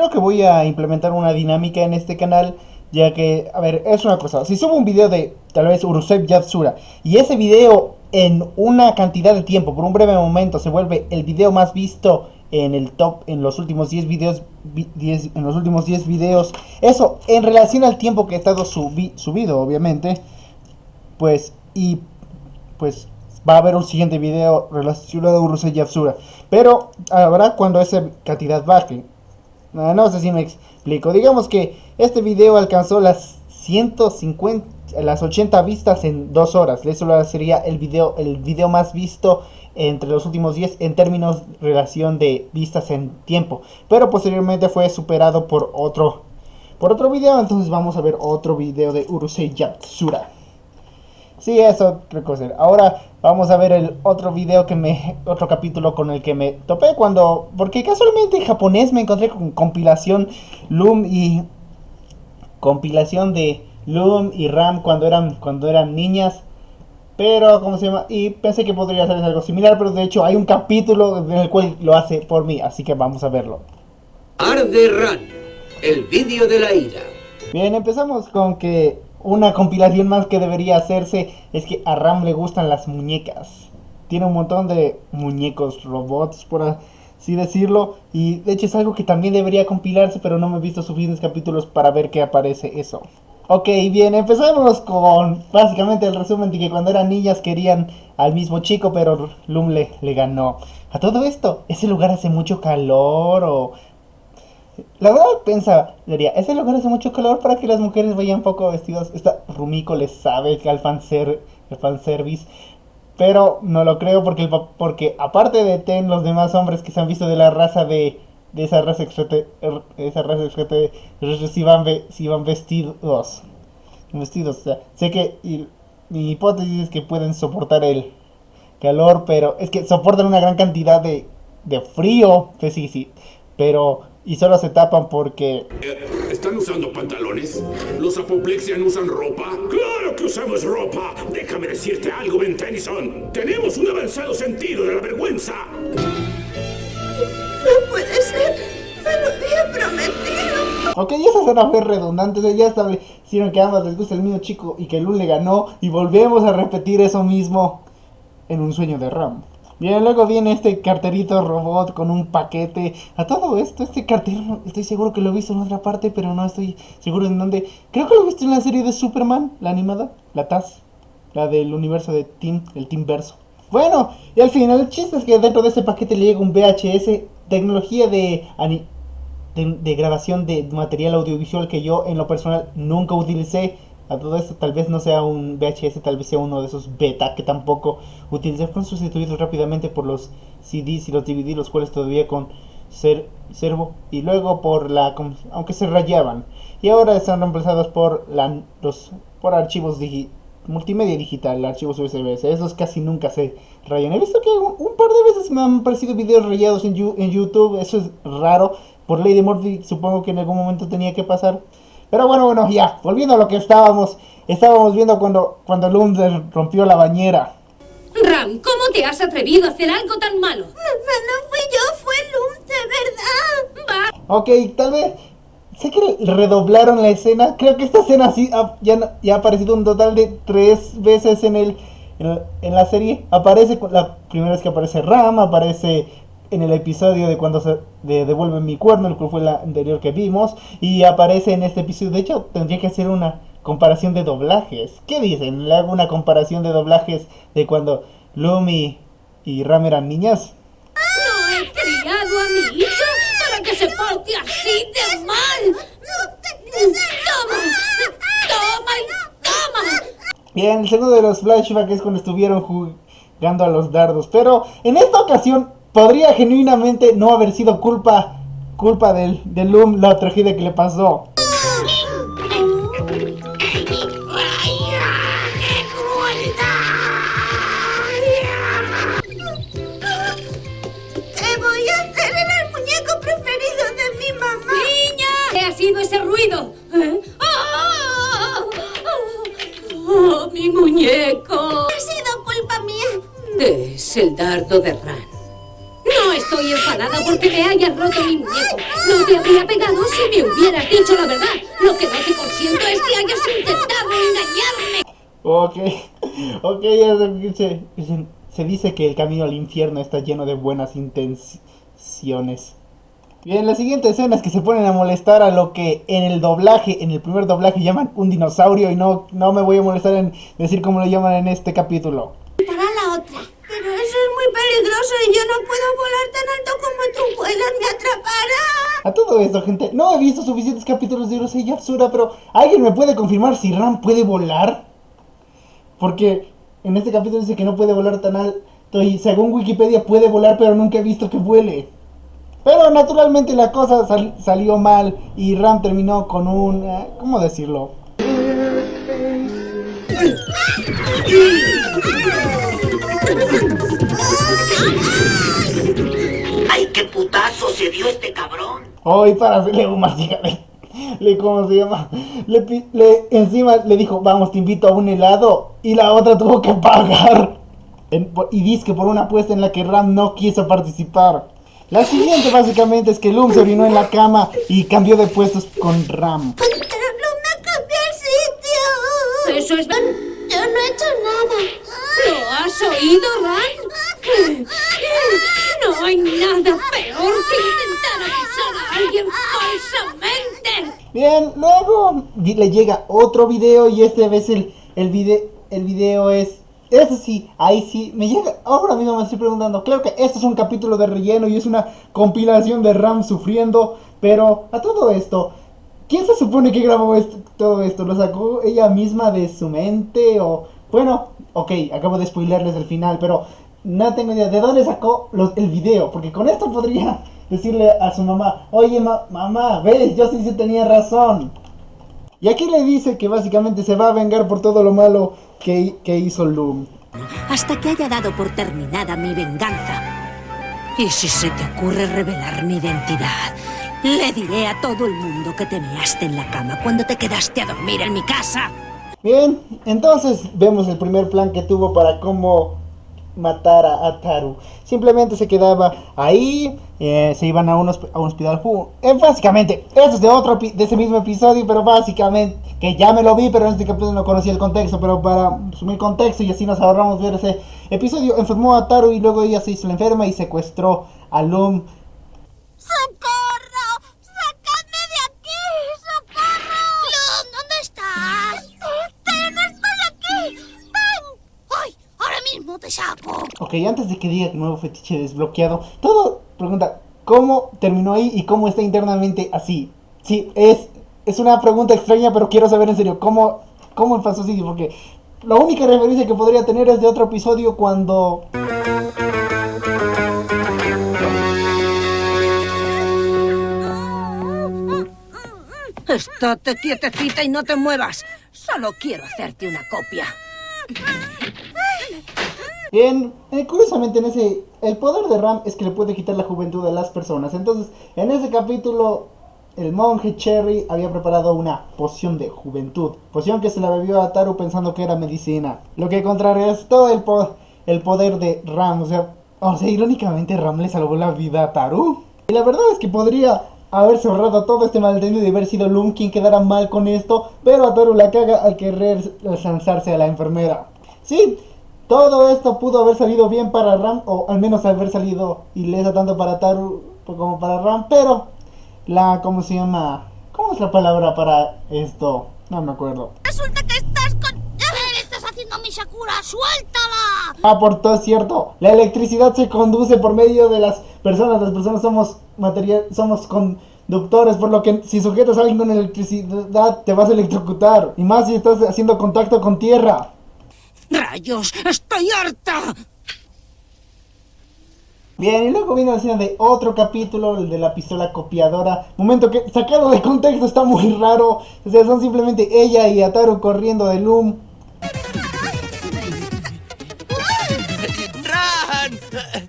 creo que voy a implementar una dinámica en este canal, ya que, a ver, es una cosa, si subo un video de tal vez Urusei Yatsura, y ese video en una cantidad de tiempo, por un breve momento, se vuelve el video más visto en el top en los últimos 10 videos 10, en los últimos 10 videos eso en relación al tiempo que he estado subido obviamente pues y pues va a haber un siguiente video relacionado a Urusei Yatsura pero habrá cuando esa cantidad baje no, sé si me explico digamos que este video alcanzó las 150 las 80 vistas en 2 horas eso sería el video el video más visto entre los últimos 10 en términos de relación de vistas en tiempo. Pero posteriormente fue superado por otro, por otro video. Entonces vamos a ver otro video de Urusei Yatsura. Sí, eso reconocer. Ahora vamos a ver el otro video que me... Otro capítulo con el que me topé cuando... Porque casualmente en japonés me encontré con compilación Loom y... Compilación de Loom y Ram cuando eran, cuando eran niñas. Pero, ¿cómo se llama? Y pensé que podría ser algo similar, pero de hecho hay un capítulo en el cual lo hace por mí, así que vamos a verlo. Arde Run, el vídeo de la ira. Bien, empezamos con que una compilación más que debería hacerse es que a Ram le gustan las muñecas. Tiene un montón de muñecos robots, por así decirlo. Y de hecho es algo que también debería compilarse, pero no me he visto suficientes capítulos para ver que aparece eso. Ok, bien, empezamos con básicamente el resumen de que cuando eran niñas querían al mismo chico, pero Lum le, ganó. A todo esto, ¿ese lugar hace mucho calor o...? La verdad pensaba, diría, ese lugar hace mucho calor para que las mujeres vayan poco vestidas. Esta Rumiko le sabe que al fanser, el fanservice. Pero no lo creo porque, porque aparte de Ten, los demás hombres que se han visto de la raza de de esa raza extraterrestre, esa raza si van, si van vestidos. Vestidos, o sea, sé que mi hipótesis es que pueden soportar el calor, pero es que soportan una gran cantidad de, de frío, sí, sí, sí, pero y solo se tapan porque... Eh, ¿Están usando pantalones? ¿Los apoplexian usan ropa? ¡Claro que usamos ropa! Déjame decirte algo, Ben Tennyson. Tenemos un avanzado sentido de la vergüenza. No puede ser. Me lo había prometido. Ok, esa escena fue redundante. ya establecieron que a ambas les gusta el mismo chico y que Lul le ganó. Y volvemos a repetir eso mismo en un sueño de Ram. Bien, luego viene este carterito robot con un paquete. A todo esto, este cartero, estoy seguro que lo he visto en otra parte, pero no estoy seguro en dónde. Creo que lo he visto en la serie de Superman, la animada, la TAS, la del universo de Team, el Team Verso. Bueno, y al final el chiste es que dentro de este paquete le llega un VHS tecnología de, de, grabación de material audiovisual que yo en lo personal nunca utilicé. A todo esto tal vez no sea un VHS, tal vez sea uno de esos beta que tampoco utilicé. Fueron sustituidos rápidamente por los CDs y los DVD, los cuales todavía con ser servo y luego por la aunque se rayaban y ahora están reemplazados por la, los por archivos multimedia digital, archivos USB, esos casi nunca se rayan. He visto que un, par de veces me han aparecido videos rayados en, en YouTube, eso es raro. Por ley de Murphy supongo que en algún momento tenía que pasar. Pero bueno, bueno, ya, volviendo a lo que estábamos, estábamos viendo cuando, cuando rompió la bañera. Ram, ¿cómo te has atrevido a hacer algo tan malo? No, no fui yo, fue Lum, de verdad. Va. Ok, tal vez Sé que redoblaron la escena. Creo que esta escena sí ya, ya, ha aparecido un total de tres veces en el en, la serie. Aparece la primera vez que aparece Ram, aparece en el episodio de cuando se devuelve mi cuerno, el cual fue la anterior que vimos, y aparece en este episodio. De hecho, tendría que hacer una comparación de doblajes. ¿Qué dicen? ¿Le hago una comparación de doblajes de cuando Lumi y Ram eran niñas? ¡No he criado a mi hija para que se porte así de mal! ¡Toma! ¡Toma toma! Bien, el segundo de los flashbacks es cuando estuvieron jugando a los dardos. Pero en esta ocasión podría genuinamente no haber sido culpa culpa del, del Loom la tragedia que le pasó. ese ruido? ¿Eh? ¡Oh, mi muñeco! Ha sido culpa mía. Es el dardo de Ran. Estoy enfadada porque me haya haber roto mi muñeco. No te habría pegado si me hubieras dicho la verdad. Lo que no te consiento es que hayas intentado engañarme. Ok, ok, ya se, se, se dice que el camino al infierno está lleno de buenas intenciones. Bien, la siguiente escena es que se ponen a molestar a lo que en el doblaje, en el primer doblaje llaman un dinosaurio y no, no me voy a molestar en decir cómo lo llaman en este capítulo. Para la otra. Pero eso es muy peligroso y yo no puedo volar tan alto como tú vuelas, me atrapará. A todo esto, gente, no he visto suficientes capítulos de Urusei Yatsura, pero ¿alguien me puede confirmar si Ram puede volar? Porque en este capítulo dice que no puede volar tan alto y según Wikipedia puede volar, pero nunca he visto que vuele. Pero naturalmente la cosa sal- salió mal y Ram terminó con un... eh, ¿Cómo decirlo? Dio este cabrón! Hoy para hacerle un masticable. Le, ¿cómo se llama? Le, le- encima le dijo, vamos, te invito a un helado. Y la otra tuvo que pagar. En- y dice que por una apuesta en la que Ram no quiso participar. La siguiente básicamente es que Loom se orinó en la cama y cambió de puestos con Ram. Pero no me cambié el sitio. Eso es... Yo no he hecho nada. ¿Lo has oído, Ran? Hay nada peor que intentar acusar a alguien falsamente. Bien, luego le llega otro video y este vez el, el, video, el video es... Eso sí, ahí sí, me llega, ahora mismo me estoy preguntando, claro que esto es un capítulo de relleno y es una compilación de Ram sufriendo, pero a todo esto, ¿quién se supone que grabó esto- todo esto? ¿Lo sacó ella misma de su mente o...? Bueno, ok, acabo de spoilerles el final, pero no tengo idea de dónde sacó los- el video, porque con esto podría decirle a su mamá, oye ma- mamá, ves, yo sí, sí tenía razón. Y aquí le dice que básicamente se va a vengar por todo lo malo que, que hizo Loom. hasta que haya dado por terminada mi venganza. Y si se te ocurre revelar mi identidad, le diré a todo el mundo que te measte en la cama cuando te quedaste a dormir en mi casa. Bien, entonces vemos el primer plan que tuvo para cómo matar a, a Taru. Simplemente se quedaba ahí, eh, se iban a un, hosp- a un hospital. eh, básicamente, eso es de otro de ese mismo episodio, pero básicamente, que ya me lo vi, pero en este capítulo no conocía el contexto, pero para sumir contexto y así nos ahorramos ver ese episodio, enfermó a Taru y luego ella se hizo la enferma y secuestró a Loom. Ok, antes de que diga que nuevo fetiche desbloqueado, todo pregunta, ¿cómo terminó ahí y cómo está internamente así? Sí, es, es una pregunta extraña, pero quiero saber en serio, ¿cómo, cómo pasó así? Porque la única referencia que podría tener es de otro episodio cuando... Estate quietecita y no te muevas. Solo quiero hacerte una copia. Bien, eh, curiosamente en ese... El poder de Ram es que le puede quitar la juventud a las personas. Entonces, en ese capítulo, el monje Cherry había preparado una poción de juventud. Poción que se la bebió a Taru pensando que era medicina. Lo que contrarrestó el, po- el poder de Ram. O sea, o sea, irónicamente Ram le salvó la vida a Taru. Y la verdad es que podría haberse ahorrado todo este malentendido y haber sido Loom quien quedara mal con esto. Pero a Taru la caga al querer lanzarse a la enfermera. Sí, todo esto pudo haber salido bien para Ram, o al menos haber salido ilesa tanto para Taru como para Ram, pero la, ¿cómo se llama? ¿Cómo es la palabra para esto? No me acuerdo. Resulta que estás con... ¿Qué le estás haciendo mi Sakura? ¡Suéltala! Ah, por todo es cierto, la electricidad se conduce por medio de las personas, las personas somos material, somos conductores, por lo que si sujetas a alguien con electricidad te vas a electrocutar, y más si estás haciendo contacto con tierra. ¡Rayos! ¡Estoy harta! Bien, y luego viene la escena de otro capítulo, el de la pistola copiadora. Momento que, sacado de contexto, está muy raro. O sea, son simplemente ella y Ataru corriendo de Loom. ¡Ran! ¡Ran!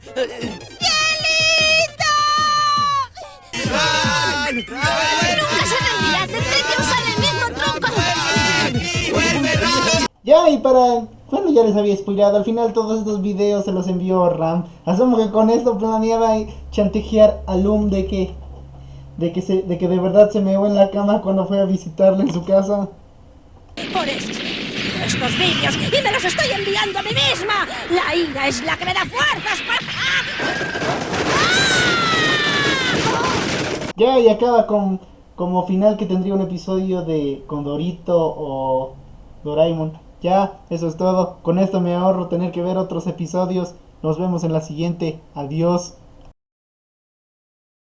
¡Nunca se rendirá! ¡Tendré que usar el mismo truco! ¡Vuelve, Ran! Ya, y para Bueno, ya les había spoilado. Al final todos estos videos se los envió Ram. Asumo que con esto planeaba chantajear a Loom de que de que se, de que de verdad se meó en la cama cuando fue a visitarle en su casa. Por estos vídeos y me los estoy enviando a mí misma. La ira es la que me da fuerzas para... Ya, y acaba con como final que tendría un episodio de Condorito o Doraemon. Ya, eso es todo. Con esto me ahorro tener que ver otros episodios. Nos vemos en la siguiente. Adiós.